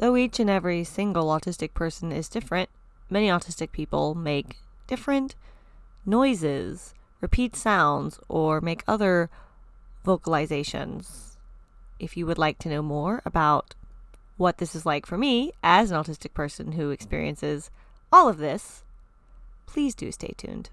Though each and every single autistic person is different, many autistic people make different noises, repeat sounds, or make other vocalizations. If you would like to know more about what this is like for me as an autistic person who experiences all of this, please do stay tuned.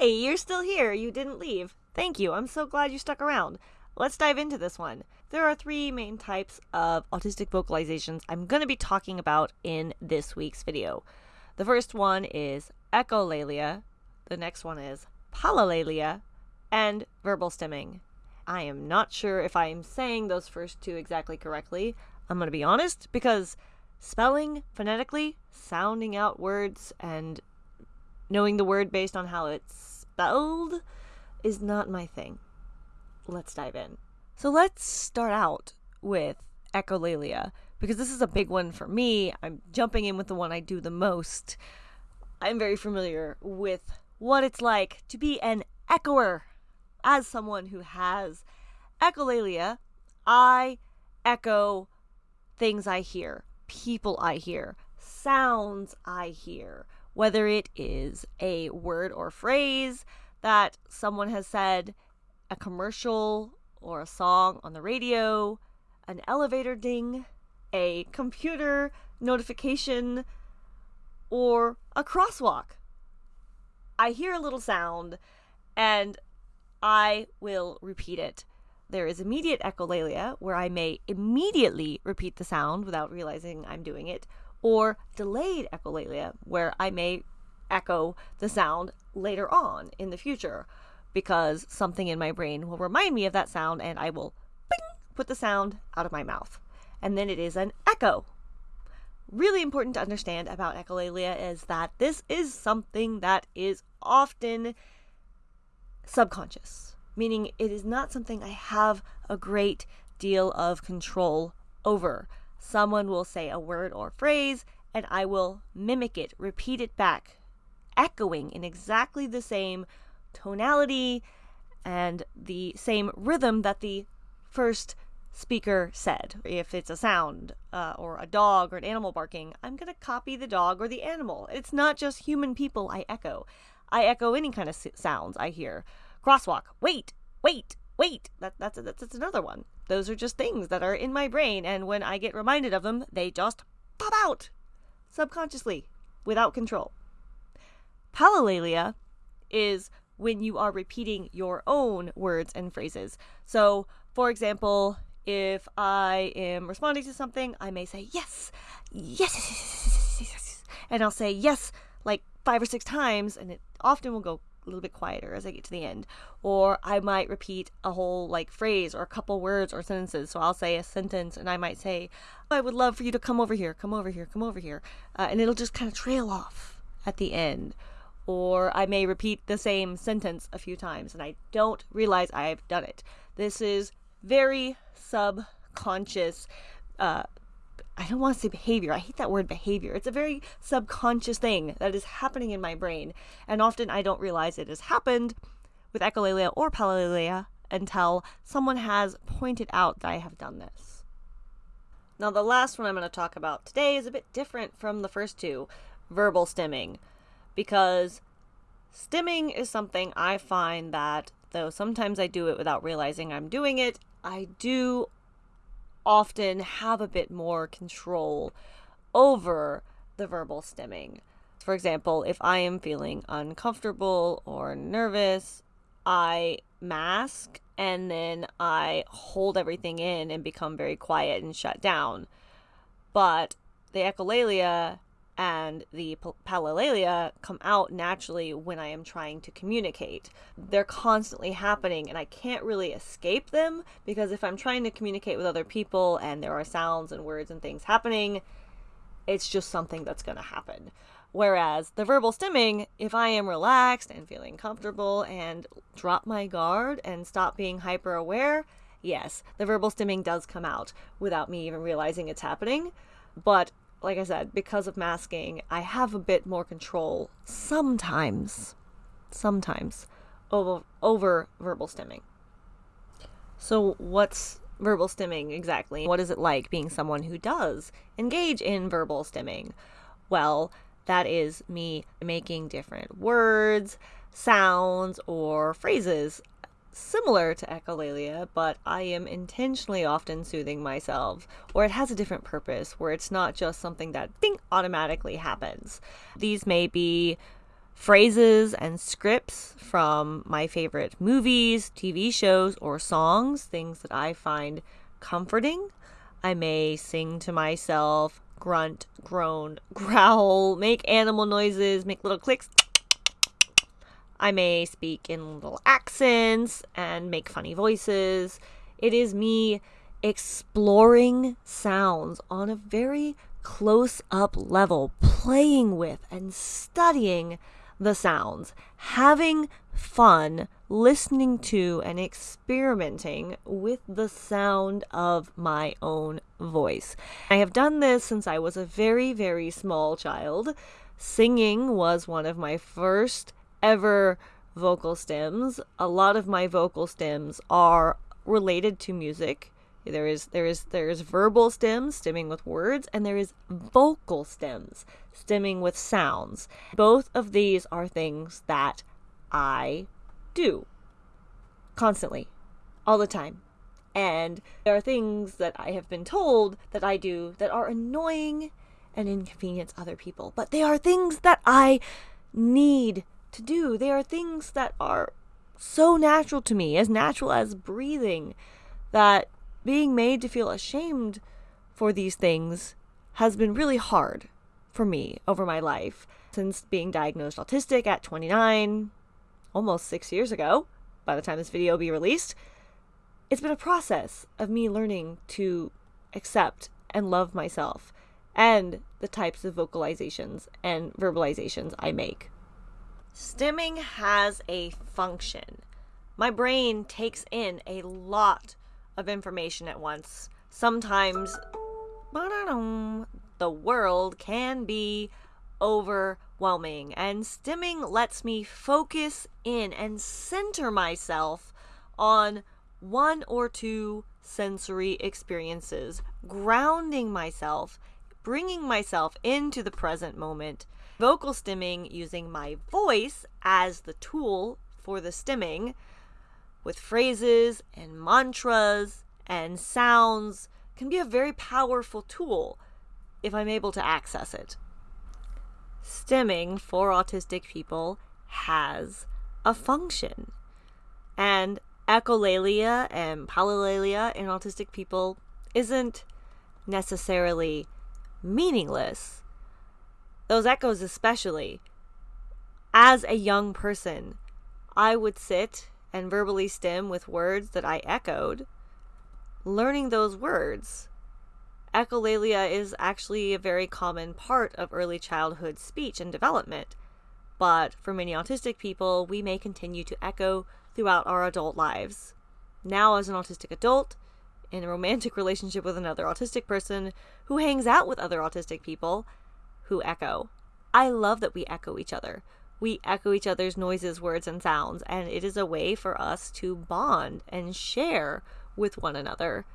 Yay, you're still here. You didn't leave. Thank you. I'm so glad you stuck around. Let's dive into this one. There are three main types of autistic vocalizations I'm going to be talking about in this week's video. The first one is echolalia, the next one is palilalia, and verbal stimming. I am not sure if I am saying those first two exactly correctly. I'm going to be honest because spelling phonetically, sounding out words, and knowing the word based on how it's spelled is not my thing. Let's dive in. So let's start out with echolalia because this is a big one for me. I'm jumping in with the one I do the most. I'm very familiar with what it's like to be an echoer. As someone who has echolalia, I echo things I hear, people I hear, sounds I hear, whether it is a word or phrase that someone has said, a commercial or a song on the radio, an elevator ding, a computer notification, or a crosswalk. I hear a little sound and I will repeat it. There is immediate echolalia, where I may immediately repeat the sound without realizing I'm doing it, or delayed echolalia, where I may echo the sound later on in the future because something in my brain will remind me of that sound and I will bing, put the sound out of my mouth. And then it is an echo. Really important to understand about echolalia is that this is something that is often subconscious, meaning it is not something I have a great deal of control over. Someone will say a word or phrase, and I will mimic it, repeat it back, echoing in exactly the same tonality and the same rhythm that the first speaker said. If it's a sound uh, or a dog or an animal barking, I'm going to copy the dog or the animal. It's not just human people I echo. I echo any kind of sounds I hear. Crosswalk, wait, wait, wait. That, that's, that's, that's another one. Those are just things that are in my brain, and when I get reminded of them, they just pop out subconsciously without control. Palilalia is when you are repeating your own words and phrases. So, for example, if I am responding to something, I may say yes, yes, yes, yes, yes, and I'll say yes like five or six times, and it often will go little bit quieter as I get to the end. Or I might repeat a whole like phrase or a couple words or sentences. So I'll say a sentence and I might say, I would love for you to come over here, come over here, come over here. Uh, and it'll just kind of trail off at the end. Or I may repeat the same sentence a few times and I don't realize I've done it. This is very subconscious uh, I don't want to say behavior. I hate that word behavior. It's a very subconscious thing that is happening in my brain. And often I don't realize it has happened with echolalia or palilalia until someone has pointed out that I have done this. Now, the last one I'm going to talk about today is a bit different from the first two verbal stimming, because stimming is something I find that, though sometimes I do it without realizing I'm doing it, I do often have a bit more control over the verbal stimming. For example, if I am feeling uncomfortable or nervous, I mask and then I hold everything in and become very quiet and shut down. But the echolalia and the palilalia come out naturally when I am trying to communicate. They're constantly happening and I can't really escape them because if I'm trying to communicate with other people and there are sounds and words and things happening, it's just something that's going to happen. Whereas the verbal stimming, if I am relaxed and feeling comfortable and drop my guard and stop being hyper aware, yes, the verbal stimming does come out without me even realizing it's happening. But like I said, because of masking, I have a bit more control sometimes, sometimes over, over verbal stimming. So, what's verbal stimming exactly? What is it like being someone who does engage in verbal stimming? Well, that is me making different words, sounds, or phrases similar to echolalia, but I am intentionally often soothing myself, or it has a different purpose where it's not just something that ding automatically happens. These may be phrases and scripts from my favorite movies, TV shows, or songs, things that I find comforting. I may sing to myself, grunt, groan, growl, make animal noises, make little clicks I may speak in little accents and make funny voices. It is me exploring sounds on a very close up level, playing with and studying the sounds, having fun listening to and experimenting with the sound of my own voice. I have done this since I was a very, very small child. Singing was one of my first ever vocal stims. A lot of my vocal stims are related to music. There is there is there is verbal stims stimming with words and there is vocal stims stimming with sounds. Both of these are things that I do constantly all the time. And there are things that I have been told that I do that are annoying and inconvenience other people, but they are things that I need to do. They are things that are so natural to me, as natural as breathing, that being made to feel ashamed for these things has been really hard for me over my life. Since being diagnosed autistic at 29, almost six years ago, by the time this video will be released, it's been a process of me learning to accept and love myself and the types of vocalizations and verbalizations I make. Stimming has a function. My brain takes in a lot of information at once. Sometimes the world can be overwhelming, and stimming lets me focus in and center myself on one or two sensory experiences, grounding myself, bringing myself into the present moment vocal stimming using my voice as the tool for the stimming with phrases and mantras and sounds can be a very powerful tool if I'm able to access it. Stimming for autistic people has a function. And echolalia and palilalia in autistic people isn't necessarily meaningless those echoes especially. As a young person, I would sit and verbally stim with words that I echoed, learning those words. Echolalia is actually a very common part of early childhood speech and development, but for many autistic people, we may continue to echo throughout our adult lives. Now, as an autistic adult, in a romantic relationship with another autistic person who hangs out with other autistic people, who echo. I love that we echo each other. We echo each other's noises, words, and sounds, and it is a way for us to bond and share with one another.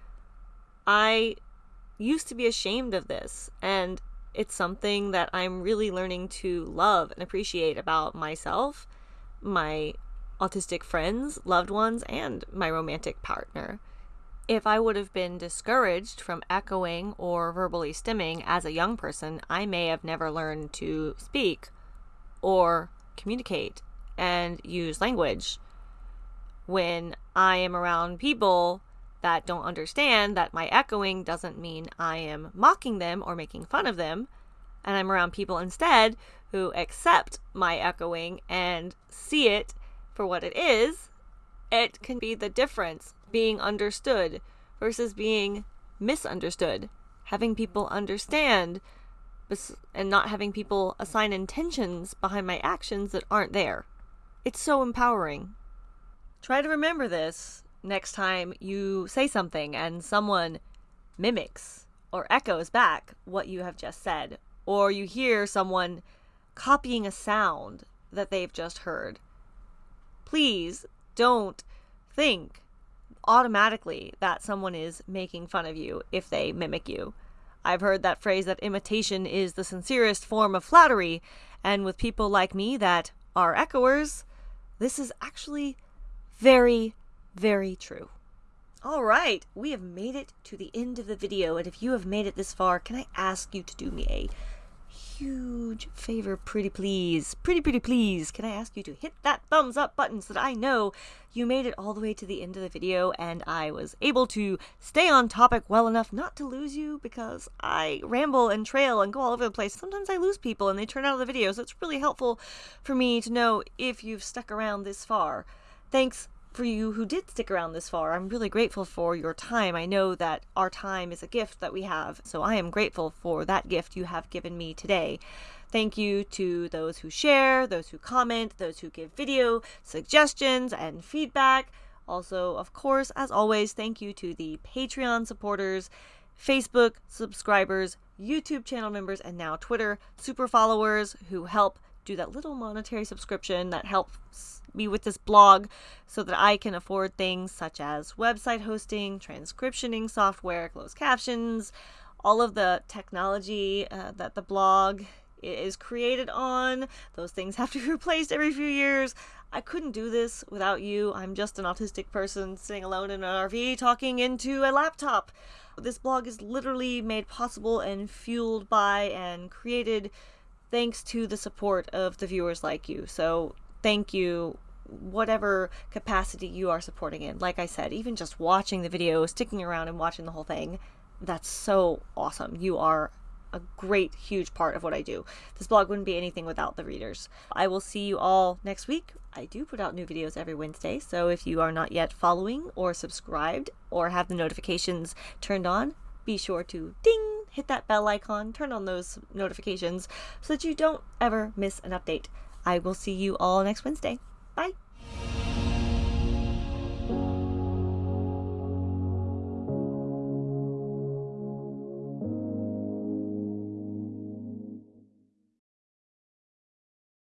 I used to be ashamed of this, and it's something that I'm really learning to love and appreciate about myself, my autistic friends, loved ones, and my romantic partner if I would have been discouraged from echoing or verbally stimming as a young person, I may have never learned to speak or communicate and use language. When I am around people that don't understand that my echoing doesn't mean I am mocking them or making fun of them, and I'm around people instead who accept my echoing and see it for what it is, it can be the difference being understood versus being misunderstood. Having people understand and not having people assign intentions behind my actions that aren't there. It's so empowering. Try to remember this next time you say something and someone mimics or echoes back what you have just said, or you hear someone copying a sound that they've just heard. Please don't think automatically that someone is making fun of you if they mimic you. I've heard that phrase that imitation is the sincerest form of flattery, and with people like me that are echoers, this is actually very, very true. All right, we have made it to the end of the video, and if you have made it this far, can I ask you to do me a huge favor, pretty please. Pretty, pretty please. Can I ask you to hit that thumbs up button so that I know you made it all the way to the end of the video and I was able to stay on topic well enough not to lose you because I ramble and trail and go all over the place. Sometimes I lose people and they turn out of the video, so it's really helpful for me to know if you've stuck around this far. Thanks for you who did stick around this far. I'm really grateful for your time. I know that our time is a gift that we have, so I am grateful for that gift you have given me today. Thank you to those who share, those who comment, those who give video suggestions and feedback. Also, of course, as always, thank you to the Patreon supporters, Facebook subscribers, YouTube channel members, and now Twitter super followers who help do that little monetary subscription that helps me with this blog so that I can afford things such as website hosting, transcriptioning software, closed captions, all of the technology uh, that the blog is created on. Those things have to be replaced every few years. I couldn't do this without you. I'm just an autistic person sitting alone in an RV talking into a laptop. This blog is literally made possible and fueled by and created thanks to the support of the viewers like you. So thank you whatever capacity you are supporting in. Like I said, even just watching the video, sticking around and watching the whole thing, that's so awesome. You are a great, huge part of what I do. This blog wouldn't be anything without the readers. I will see you all next week. I do put out new videos every Wednesday, so if you are not yet following or subscribed or have the notifications turned on, be sure to ding, hit that bell icon, turn on those notifications so that you don't ever miss an update. I will see you all next Wednesday. Bye.